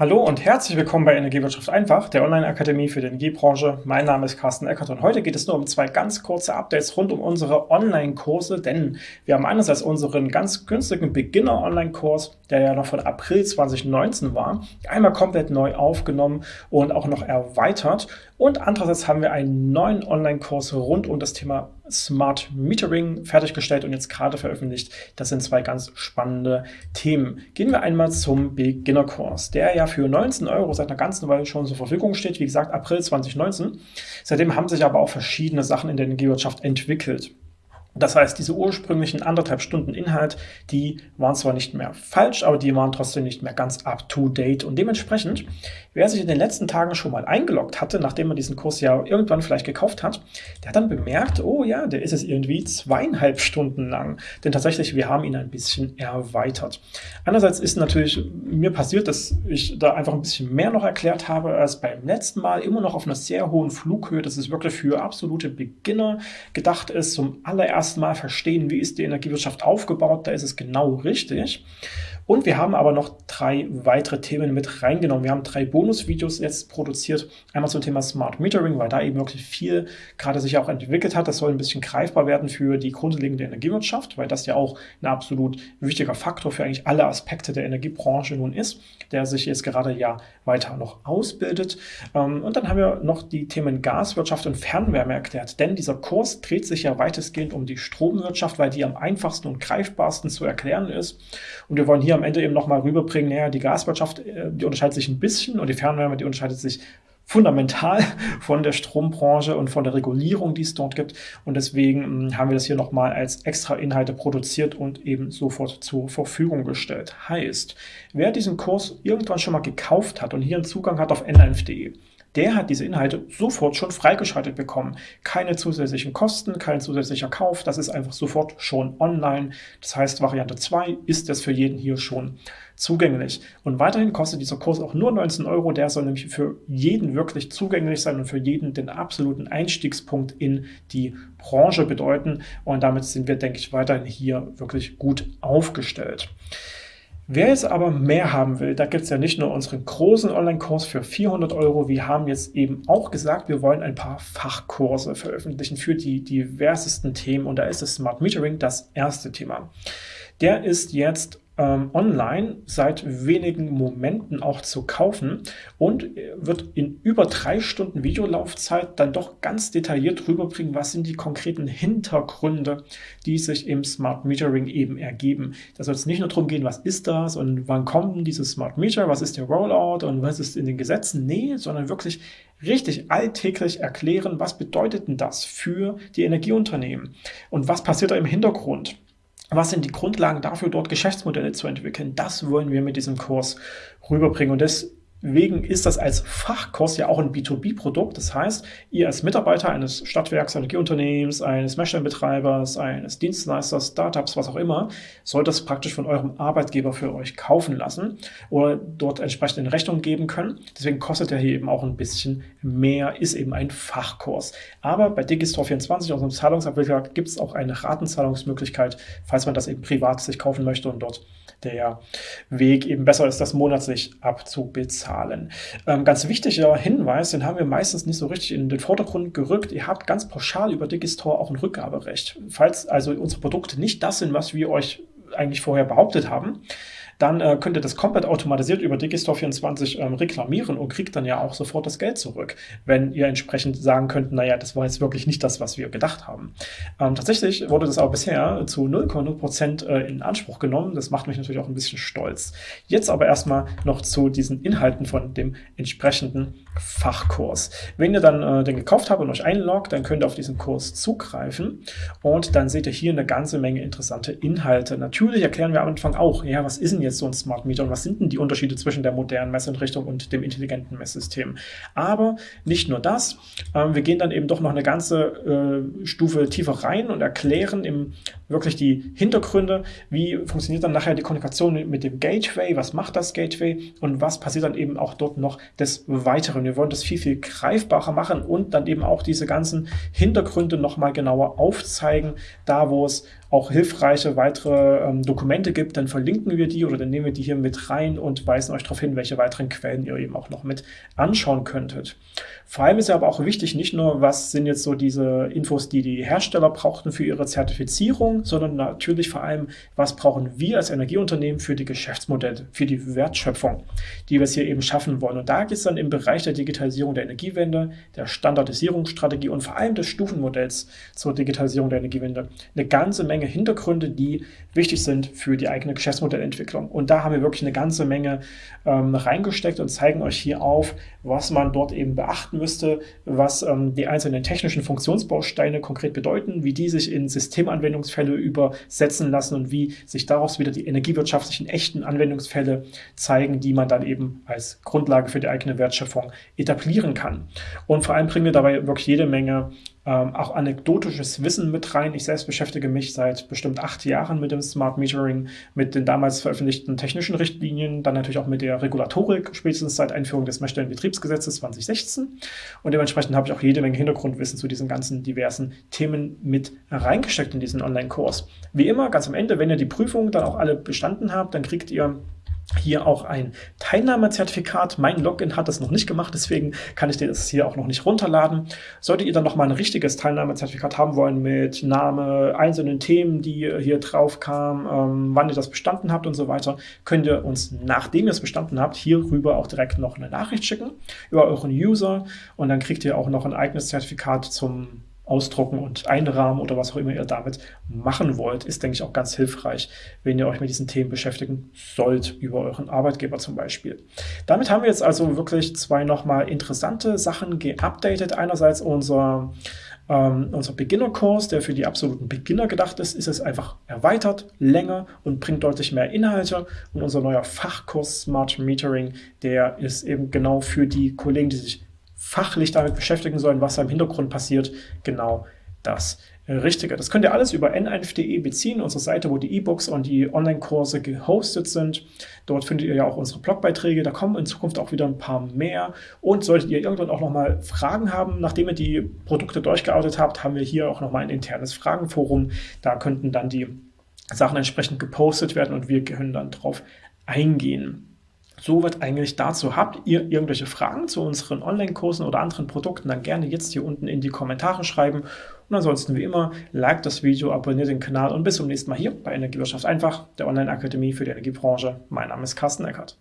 Hallo und herzlich willkommen bei Energiewirtschaft einfach, der Online-Akademie für die Energiebranche. Mein Name ist Carsten Eckert und heute geht es nur um zwei ganz kurze Updates rund um unsere Online-Kurse, denn wir haben einerseits unseren ganz günstigen Beginner-Online-Kurs, der ja noch von April 2019 war, einmal komplett neu aufgenommen und auch noch erweitert und andererseits haben wir einen neuen Online-Kurs rund um das Thema Smart Metering fertiggestellt und jetzt gerade veröffentlicht. Das sind zwei ganz spannende Themen. Gehen wir einmal zum Beginner-Kurs, der ja für 19 Euro seit einer ganzen Weile schon zur Verfügung steht. Wie gesagt, April 2019. Seitdem haben sich aber auch verschiedene Sachen in der Energiewirtschaft entwickelt. Das heißt, diese ursprünglichen anderthalb Stunden Inhalt, die waren zwar nicht mehr falsch, aber die waren trotzdem nicht mehr ganz up-to-date. Und dementsprechend, wer sich in den letzten Tagen schon mal eingeloggt hatte, nachdem man diesen Kurs ja irgendwann vielleicht gekauft hat, der hat dann bemerkt, oh ja, der ist es irgendwie zweieinhalb Stunden lang. Denn tatsächlich, wir haben ihn ein bisschen erweitert. Einerseits ist natürlich mir passiert, dass ich da einfach ein bisschen mehr noch erklärt habe als beim letzten Mal. Immer noch auf einer sehr hohen Flughöhe, dass es wirklich für absolute Beginner gedacht ist, zum allerersten erstmal verstehen, wie ist die Energiewirtschaft aufgebaut, da ist es genau richtig. Und wir haben aber noch drei weitere Themen mit reingenommen. Wir haben drei Bonusvideos jetzt produziert. Einmal zum Thema Smart Metering, weil da eben wirklich viel gerade sich auch entwickelt hat. Das soll ein bisschen greifbar werden für die grundlegende Energiewirtschaft, weil das ja auch ein absolut wichtiger Faktor für eigentlich alle Aspekte der Energiebranche nun ist, der sich jetzt gerade ja weiter noch ausbildet. Ähm, und dann haben wir noch die Themen Gaswirtschaft und Fernwärme erklärt, denn dieser Kurs dreht sich ja weitestgehend um die Stromwirtschaft, weil die am einfachsten und greifbarsten zu erklären ist. Und wir wollen hier am Ende eben nochmal rüberbringen, naja, die Gaswirtschaft, äh, die unterscheidet sich ein bisschen und die Fernwärme, die unterscheidet sich fundamental von der Strombranche und von der Regulierung, die es dort gibt. Und deswegen hm, haben wir das hier nochmal als extra Inhalte produziert und eben sofort zur Verfügung gestellt. Heißt, wer diesen Kurs irgendwann schon mal gekauft hat und hier einen Zugang hat auf nlf.de, der hat diese Inhalte sofort schon freigeschaltet bekommen. Keine zusätzlichen Kosten, kein zusätzlicher Kauf, das ist einfach sofort schon online. Das heißt, Variante 2 ist das für jeden hier schon zugänglich. Und weiterhin kostet dieser Kurs auch nur 19 Euro, der soll nämlich für jeden wirklich zugänglich sein und für jeden den absoluten Einstiegspunkt in die Branche bedeuten. Und damit sind wir, denke ich, weiterhin hier wirklich gut aufgestellt. Wer jetzt aber mehr haben will, da gibt es ja nicht nur unseren großen Online-Kurs für 400 Euro, wir haben jetzt eben auch gesagt, wir wollen ein paar Fachkurse veröffentlichen für die diversesten Themen und da ist das Smart Metering das erste Thema. Der ist jetzt ähm, online seit wenigen Momenten auch zu kaufen und wird in über drei Stunden Videolaufzeit dann doch ganz detailliert rüberbringen, was sind die konkreten Hintergründe, die sich im Smart Metering eben ergeben. Da soll es nicht nur darum gehen, was ist das und wann kommt dieses Smart Meter, was ist der Rollout und was ist in den Gesetzen. Nee, sondern wirklich richtig alltäglich erklären, was bedeutet denn das für die Energieunternehmen und was passiert da im Hintergrund. Was sind die Grundlagen dafür, dort Geschäftsmodelle zu entwickeln? Das wollen wir mit diesem Kurs rüberbringen. Und das Wegen ist das als Fachkurs ja auch ein B2B-Produkt. Das heißt, ihr als Mitarbeiter eines Stadtwerks, Energieunternehmens, eines Messstellenbetreibers, eines Dienstleisters, Startups, was auch immer, sollt das praktisch von eurem Arbeitgeber für euch kaufen lassen oder dort entsprechend in Rechnung geben können. Deswegen kostet er hier eben auch ein bisschen mehr, ist eben ein Fachkurs. Aber bei Digistore24, unserem Zahlungsabwickler, gibt es auch eine Ratenzahlungsmöglichkeit, falls man das eben privat sich kaufen möchte und dort der Weg eben besser ist, das monatlich abzubezahlen. Ähm, ganz wichtiger Hinweis, den haben wir meistens nicht so richtig in den Vordergrund gerückt. Ihr habt ganz pauschal über Digistore auch ein Rückgaberecht. Falls also unsere Produkte nicht das sind, was wir euch eigentlich vorher behauptet haben, dann äh, könnt ihr das komplett automatisiert über Digistore24 ähm, reklamieren und kriegt dann ja auch sofort das Geld zurück, wenn ihr entsprechend sagen könnt, naja, das war jetzt wirklich nicht das, was wir gedacht haben. Ähm, tatsächlich wurde das aber bisher zu 0,0% äh, in Anspruch genommen. Das macht mich natürlich auch ein bisschen stolz. Jetzt aber erstmal noch zu diesen Inhalten von dem entsprechenden Fachkurs. Wenn ihr dann äh, den gekauft habt und euch einloggt, dann könnt ihr auf diesen Kurs zugreifen und dann seht ihr hier eine ganze Menge interessante Inhalte. Natürlich erklären wir am Anfang auch, ja, was ist denn jetzt so ein Smart Meter und was sind denn die Unterschiede zwischen der modernen Messeinrichtung und dem intelligenten Messsystem. Aber nicht nur das, äh, wir gehen dann eben doch noch eine ganze äh, Stufe tiefer rein und erklären im, wirklich die Hintergründe, wie funktioniert dann nachher die Kommunikation mit dem Gateway, was macht das Gateway und was passiert dann eben auch dort noch des Weiteren. Wir wollen das viel, viel greifbarer machen und dann eben auch diese ganzen Hintergründe nochmal genauer aufzeigen, da wo es auch hilfreiche weitere ähm, Dokumente gibt, dann verlinken wir die oder dann nehmen wir die hier mit rein und weisen euch darauf hin, welche weiteren Quellen ihr eben auch noch mit anschauen könntet. Vor allem ist ja aber auch wichtig, nicht nur, was sind jetzt so diese Infos, die die Hersteller brauchten für ihre Zertifizierung, sondern natürlich vor allem, was brauchen wir als Energieunternehmen für die Geschäftsmodelle, für die Wertschöpfung, die wir es hier eben schaffen wollen. Und da geht es dann im Bereich der Digitalisierung der Energiewende, der Standardisierungsstrategie und vor allem des Stufenmodells zur Digitalisierung der Energiewende eine ganze Menge Hintergründe, die wichtig sind für die eigene Geschäftsmodellentwicklung. Und da haben wir wirklich eine ganze Menge ähm, reingesteckt und zeigen euch hier auf, was man dort eben beachten müsste, was ähm, die einzelnen technischen Funktionsbausteine konkret bedeuten, wie die sich in Systemanwendungsfälle übersetzen lassen und wie sich daraus wieder die energiewirtschaftlichen echten Anwendungsfälle zeigen, die man dann eben als Grundlage für die eigene Wertschöpfung etablieren kann. Und vor allem bringen wir dabei wirklich jede Menge ähm, auch anekdotisches Wissen mit rein. Ich selbst beschäftige mich seit bestimmt acht Jahren mit dem Smart Metering, mit den damals veröffentlichten technischen Richtlinien, dann natürlich auch mit der Regulatorik, spätestens seit Einführung des Messstellenbetriebsgesetzes 2016. Und dementsprechend habe ich auch jede Menge Hintergrundwissen zu diesen ganzen diversen Themen mit reingesteckt in diesen Online-Kurs. Wie immer, ganz am Ende, wenn ihr die Prüfung dann auch alle bestanden habt, dann kriegt ihr hier auch ein Teilnahmezertifikat. Mein Login hat das noch nicht gemacht, deswegen kann ich das hier auch noch nicht runterladen. Solltet ihr dann noch mal ein richtiges Teilnahmezertifikat haben wollen mit Name, einzelnen Themen, die hier drauf kamen, ähm, wann ihr das bestanden habt und so weiter, könnt ihr uns, nachdem ihr es bestanden habt, hierüber auch direkt noch eine Nachricht schicken über euren User und dann kriegt ihr auch noch ein eigenes Zertifikat zum ausdrucken und einrahmen oder was auch immer ihr damit machen wollt, ist, denke ich, auch ganz hilfreich, wenn ihr euch mit diesen Themen beschäftigen sollt, über euren Arbeitgeber zum Beispiel. Damit haben wir jetzt also wirklich zwei nochmal interessante Sachen geupdatet. Einerseits unser ähm, unser Beginnerkurs, der für die absoluten Beginner gedacht ist, ist es einfach erweitert, länger und bringt deutlich mehr Inhalte. Und unser neuer Fachkurs Smart Metering, der ist eben genau für die Kollegen, die sich fachlich damit beschäftigen sollen, was da im Hintergrund passiert, genau das Richtige. Das könnt ihr alles über n1.de beziehen, unsere Seite, wo die E-Books und die Online-Kurse gehostet sind. Dort findet ihr ja auch unsere Blogbeiträge. Da kommen in Zukunft auch wieder ein paar mehr. Und solltet ihr irgendwann auch nochmal Fragen haben, nachdem ihr die Produkte durchgeoutet habt, haben wir hier auch nochmal ein internes Fragenforum. Da könnten dann die Sachen entsprechend gepostet werden und wir können dann drauf eingehen. Soweit eigentlich dazu. Habt ihr irgendwelche Fragen zu unseren Online-Kursen oder anderen Produkten, dann gerne jetzt hier unten in die Kommentare schreiben. Und ansonsten wie immer, like das Video, abonniert den Kanal und bis zum nächsten Mal hier bei Energiewirtschaft einfach, der Online-Akademie für die Energiebranche. Mein Name ist Carsten Eckert.